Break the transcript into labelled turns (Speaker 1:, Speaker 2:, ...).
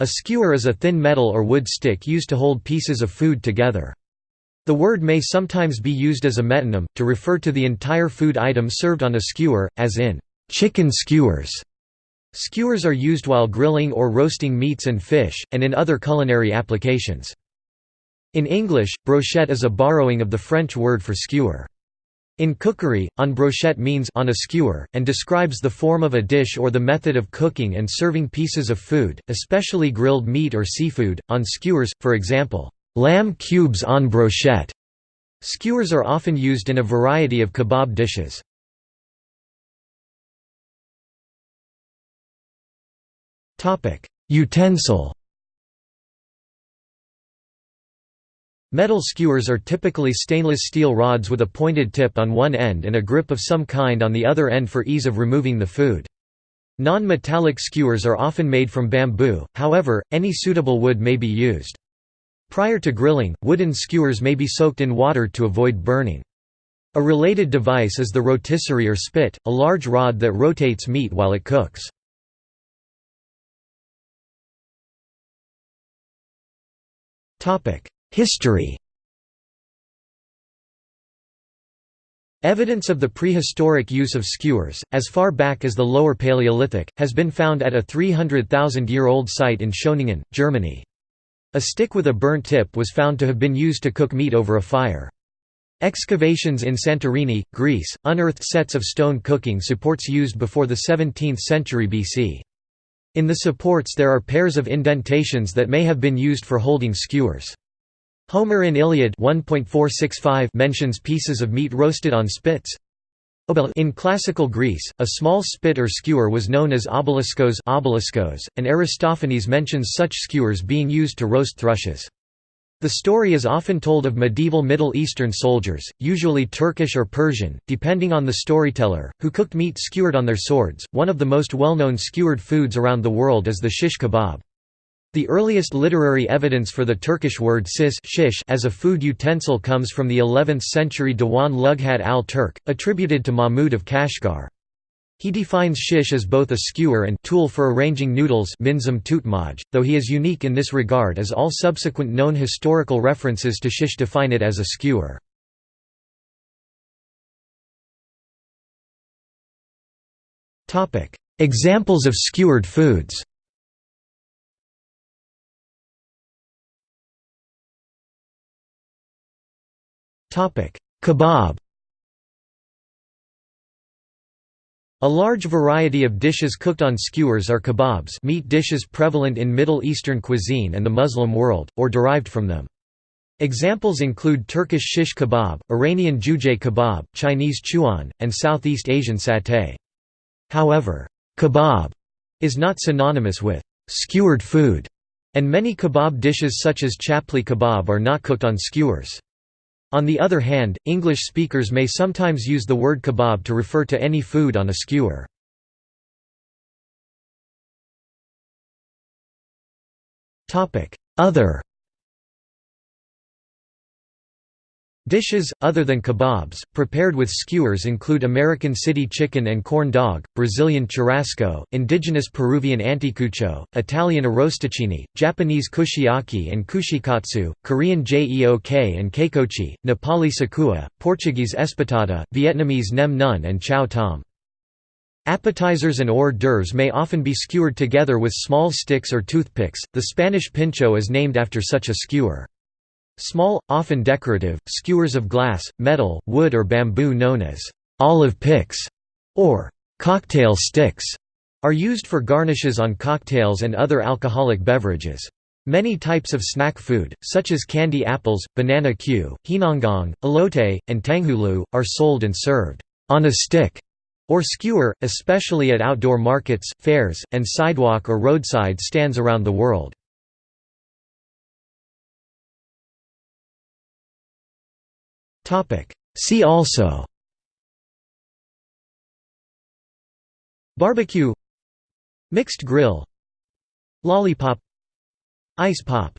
Speaker 1: A skewer is a thin metal or wood stick used to hold pieces of food together. The word may sometimes be used as a metonym, to refer to the entire food item served on a skewer, as in, "...chicken skewers". Skewers are used while grilling or roasting meats and fish, and in other culinary applications. In English, brochette is a borrowing of the French word for skewer. In cookery, en brochette means on a skewer, and describes the form of a dish or the method of cooking and serving pieces of food, especially grilled meat or seafood, on skewers, for example, lamb cubes en brochette. Skewers are often used in a variety of kebab dishes. Utensil Metal skewers are typically stainless steel rods with a pointed tip on one end and a grip of some kind on the other end for ease of removing the food. Non-metallic skewers are often made from bamboo, however, any suitable wood may be used. Prior to grilling, wooden skewers may be soaked in water to avoid burning. A related device is the rotisserie or spit, a large rod that rotates meat while it cooks. History Evidence of the prehistoric use of skewers, as far back as the Lower Paleolithic, has been found at a 300,000-year-old site in Schöningen, Germany. A stick with a burnt tip was found to have been used to cook meat over a fire. Excavations in Santorini, Greece, unearthed sets of stone cooking supports used before the 17th century BC. In the supports there are pairs of indentations that may have been used for holding skewers. Homer in Iliad 1.465 mentions pieces of meat roasted on spits. In classical Greece, a small spit or skewer was known as obeliskos, obeliskos and Aristophanes mentions such skewers being used to roast thrushes. The story is often told of medieval Middle Eastern soldiers, usually Turkish or Persian, depending on the storyteller, who cooked meat skewered on their swords. One of the most well-known skewered foods around the world is the shish kebab. The earliest literary evidence for the Turkish word sis shish as a food utensil comes from the 11th-century Diwan Lughat al-Turk, attributed to Mahmud of Kashgar. He defines shish as both a skewer and tool for arranging noodles though he is unique in this regard as all subsequent known historical references to shish define it as a skewer. Examples of skewered foods Kebab A large variety of dishes cooked on skewers are kebabs meat dishes prevalent in Middle Eastern cuisine and the Muslim world, or derived from them. Examples include Turkish shish kebab, Iranian jujeh kebab, Chinese chuan, and Southeast Asian satay. However, kebab is not synonymous with skewered food, and many kebab dishes such as chapli kebab are not cooked on skewers. On the other hand, English speakers may sometimes use the word kebab to refer to any food on a skewer. Other Dishes, other than kebabs, prepared with skewers include American city chicken and corn dog, Brazilian churrasco, indigenous Peruvian anticucho, Italian arrosticini, Japanese kushiyaki and kushikatsu, Korean jeok and keikochi, Nepali sekuwa, Portuguese espetada, Vietnamese nem nuong and chao tom. Appetizers and hors d'oeuvres may often be skewered together with small sticks or toothpicks, the Spanish pincho is named after such a skewer. Small, often decorative, skewers of glass, metal, wood or bamboo known as olive picks or cocktail sticks are used for garnishes on cocktails and other alcoholic beverages. Many types of snack food, such as candy apples, banana Q, hinongong, elote, and tanghulu, are sold and served on a stick or skewer, especially at outdoor markets, fairs, and sidewalk or roadside stands around the world. See also. Barbecue. Mixed grill. Lollipop. Ice pop